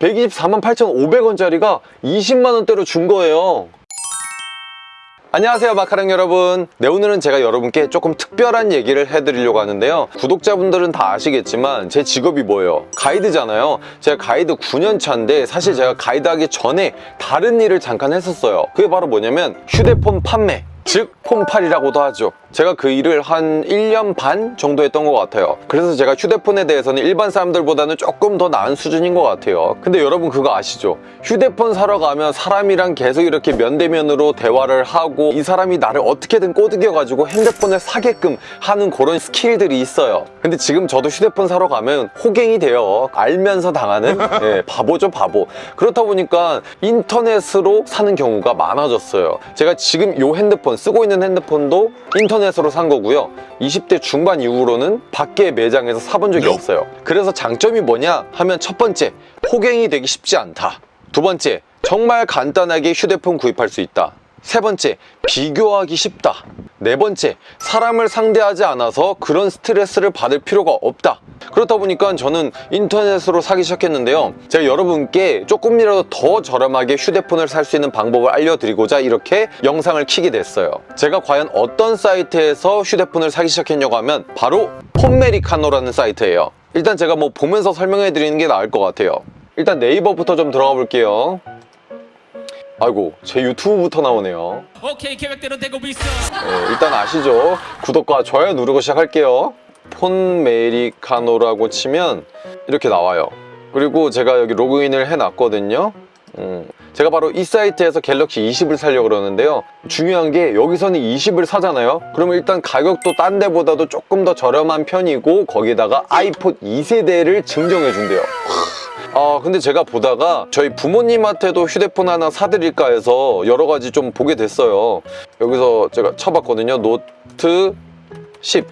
124만 8,500원짜리가 20만 원대로 준 거예요. 안녕하세요 마카랑 여러분. 네 오늘은 제가 여러분께 조금 특별한 얘기를 해드리려고 하는데요. 구독자분들은 다 아시겠지만 제 직업이 뭐예요? 가이드잖아요. 제가 가이드 9년 차인데 사실 제가 가이드 하기 전에 다른 일을 잠깐 했었어요. 그게 바로 뭐냐면 휴대폰 판매 즉 폰팔이라고도 하죠. 제가 그 일을 한 1년 반 정도 했던 것 같아요. 그래서 제가 휴대폰에 대해서는 일반 사람들보다는 조금 더 나은 수준인 것 같아요. 근데 여러분 그거 아시죠? 휴대폰 사러 가면 사람이랑 계속 이렇게 면대면으로 대화를 하고 이 사람이 나를 어떻게든 꼬드겨가지고 핸드폰을 사게끔 하는 그런 스킬들이 있어요. 근데 지금 저도 휴대폰 사러 가면 호갱이 돼요. 알면서 당하는? 예, 바보죠 바보. 그렇다 보니까 인터넷으로 사는 경우가 많아졌어요. 제가 지금 이 핸드폰 쓰고 있는 핸드폰도 인터넷으로 산 거고요. 20대 중반 이후로는 밖에 매장에서 사본 적이 없어요. 그래서 장점이 뭐냐 하면 첫 번째 호갱이 되기 쉽지 않다. 두 번째 정말 간단하게 휴대폰 구입할 수 있다 세 번째 비교하기 쉽다. 네 번째 사람을 상대하지 않아서 그런 스트레스를 받을 필요가 없다. 그렇다 보니까 저는 인터넷으로 사기 시작했는데요. 제가 여러분께 조금이라도 더 저렴하게 휴대폰을 살 수 있는 방법을 알려드리고자 이렇게 영상을 키게 됐어요. 제가 과연 어떤 사이트에서 휴대폰을 사기 시작했냐고 하면 바로 폰메리카노라는 사이트예요. 일단 제가 뭐 보면서 설명해 드리는 게 나을 것 같아요. 일단 네이버부터 좀 들어가 볼게요 아이고 제 유튜브부터 나오네요. 오케이 계획대로 되고 있어. 네, 일단 아시죠? 구독과 좋아요 누르고 시작할게요. 폰 메리카노라고 치면 이렇게 나와요. 그리고 제가 여기 로그인을 해놨거든요. 음, 제가 바로 이 사이트에서 갤럭시 20을 사려고 그러는데요. 중요한 게 여기서는 20을 사잖아요. 그러면 일단 가격도 딴 데보다도 조금 더 저렴한 편이고 거기다가 아이폰 2세대를 증정해 준대요 아 근데 제가 보다가 저희 부모님한테도 휴대폰 하나 사드릴까 해서 여러 가지 좀 보게 됐어요. 여기서 제가 쳐봤거든요. 노트 10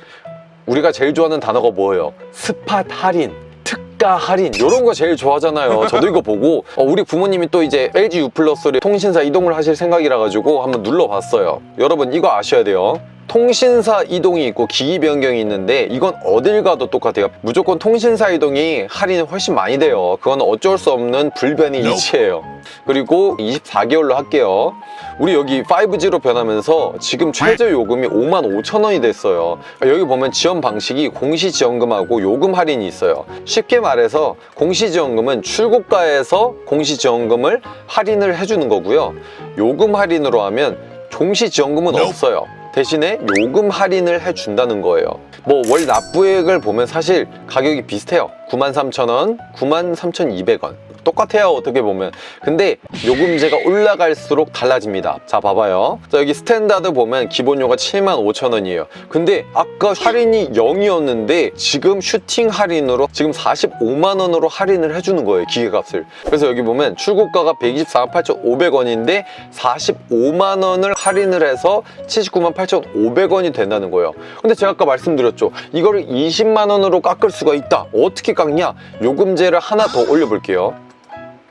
우리가 제일 좋아하는 단어가 뭐예요? spot 할인 특가 할인. 이런 거 제일 좋아하잖아요. 저도 이거 보고. 어, 우리 부모님이 또 이제 LG U 플러스를 통신사 이동을 하실 생각이라 가지고 한번 눌러봤어요. 여러분 이거 아셔야 돼요 통신사 이동이 있고 기기 변경이 있는데 이건 어딜 가도 똑같아요. 무조건 통신사 이동이 할인이 훨씬 많이 돼요. 그건 어쩔 수 없는 불변의 이치예요. 그리고 24개월로 할게요. 우리 여기 5G로 변하면서 지금 최저 요금이 5만 5천 원이 됐어요. 여기 보면 지원 방식이 공시지원금하고 요금 할인이 있어요. 쉽게 말해서 공시지원금은 출고가에서 공시지원금을 할인을 해주는 거고요. 요금 할인으로 하면 종시지원금은 없어요 대신에 요금 할인을 해준다는 거예요. 뭐 월 납부액을 보면 사실 가격이 비슷해요. 93,000원, 93,200원 똑같아요 어떻게 보면. 근데 요금제가 올라갈수록 달라집니다. 자 봐봐요. 자 여기 standard 보면 기본료가 75,000원이에요. 근데 아까 할인이 0이었는데 지금 슈팅 할인으로 지금 45만원으로 할인을 해주는 거예요 기계값을. 그래서 여기 보면 출고가가 124만 8,500원인데 45만원을 할인을 해서 79만 8,500원이 된다는 거예요. 근데 제가 아까 말씀드렸죠. 이거를 20만원으로 깎을 수가 있다. 어떻게 깎냐? 요금제를 하나 더 올려볼게요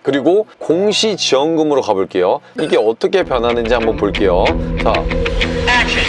그리고 공시지원금으로 가볼게요. 이게 어떻게 변하는지 한번 볼게요. 자,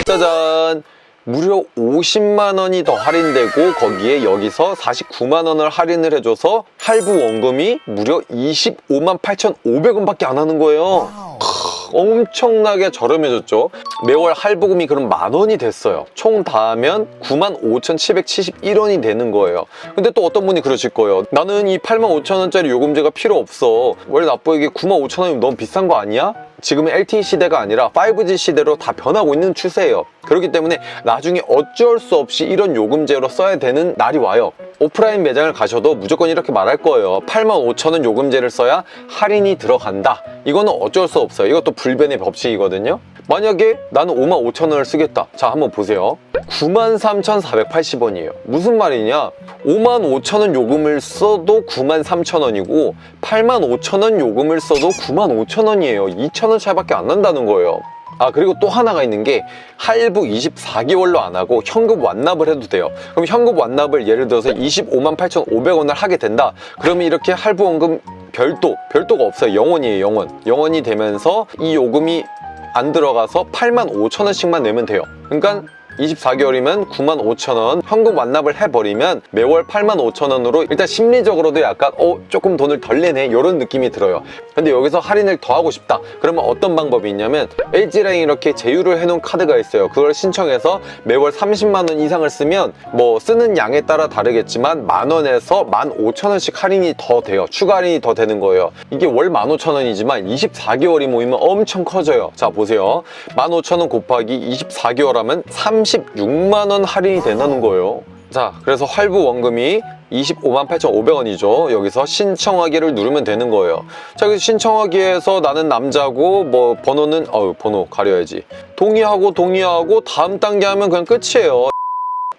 짜잔. 무려 50만 원이 더 할인되고 거기에 여기서 49만 원을 할인을 해줘서 할부 원금이 무려 25만 8,500원 밖에 안 하는 거예요. 크, 엄청나게 저렴해졌죠. 매월 할부금이 그럼 만 원이 됐어요. 총 다 하면 9만 5,771원이 되는 거예요. 근데 또 어떤 분이 그러실 거예요. 나는 이 8만 5천 원짜리 요금제가 필요 없어. 월 납부액이 9만 5천 원이면 너무 비싼 거 아니야? 지금은 LTE 시대가 아니라 5G 시대로 다 변하고 있는 추세예요. 그렇기 때문에 나중에 어쩔 수 없이 이런 요금제로 써야 되는 날이 와요. 오프라인 매장을 가셔도 무조건 이렇게 말할 거예요. 85,000원 요금제를 써야 할인이 들어간다. 이거는 어쩔 수 없어요. 이것도 불변의 법칙이거든요. 만약에 나는 55,000원을 쓰겠다. 자 한번 보세요 93,480원이에요. 무슨 말이냐? 55,000원 요금을 써도 93,000원이고 85,000원 요금을 써도 95,000원이에요. 2,000원 차이밖에 안 난다는 거예요. 아 그리고 또 하나가 있는 게 할부 24개월로 안 하고 현금 완납을 해도 돼요. 그럼 현금 완납을 예를 들어서 25만 8,500원을 하게 된다. 그러면 이렇게 할부원금 별도, 별도가 없어요. 영원이에요 영원. 영원이 되면서 이 요금이 안 들어가서 8만 5천 원씩만 내면 돼요. 그러니까 24개월이면 95,000원 현금 완납을 해버리면 매월 85,000원으로 일단 심리적으로도 약간 어 조금 돈을 덜 내네. 이런 느낌이 들어요. 근데 여기서 할인을 더 하고 싶다. 그러면 어떤 방법이 있냐면 LG라인 이렇게 제휴를 해놓은 카드가 있어요. 그걸 신청해서 매월 30만원 이상을 쓰면 뭐 쓰는 양에 따라 다르겠지만 만원에서 15,000원씩 할인이 더 돼요. 추가 할인이 더 되는 거예요. 이게 월 15,000원이지만 24개월이 모이면 엄청 커져요. 자 보세요. 15,000원 곱하기 24개월 하면 36만원 할인이 된다는 거예요. 자 그래서 할부 원금이 25만 8,500원이죠. 여기서 신청하기를 누르면 되는 거예요. 자 여기서 신청하기에서 나는 남자고 뭐 번호는 어우 번호 가려야지. 동의하고 동의하고 다음 단계 하면 그냥 끝이에요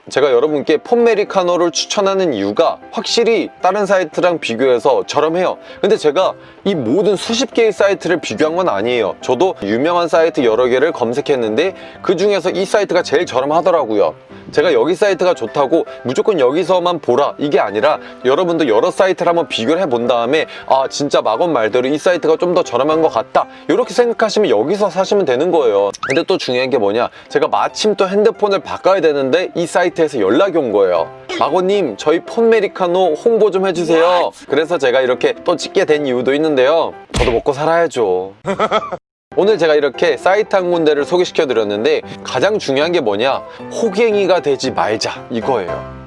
제가 여러분께 폰메리카노를 추천하는 이유가 확실히 다른 사이트랑 비교해서 저렴해요. 근데 제가 이 모든 수십 개의 사이트를 비교한 건 아니에요. 저도 유명한 사이트 여러 개를 검색했는데 그 중에서 이 사이트가 제일 저렴하더라고요 제가 여기 사이트가 좋다고 무조건 여기서만 보라. 이게 아니라 여러분도 여러 사이트를 한번 비교를 해본 다음에 아 진짜 마건 말대로 이 사이트가 좀 더 저렴한 것 같다. 이렇게 생각하시면 여기서 사시면 되는 거예요. 근데 또 중요한 게 뭐냐? 제가 마침 또 핸드폰을 바꿔야 되는데 이 사이트에서 연락이 온 거예요. 마고님 저희 폰메리카노 홍보 좀 해주세요. 그래서 제가 이렇게 또 찍게 된 이유도 있는데요. 저도 먹고 살아야죠 오늘 제가 이렇게 사이트 한 군데를 소개시켜 드렸는데 가장 중요한 게 뭐냐? 호갱이가 되지 말자 이거예요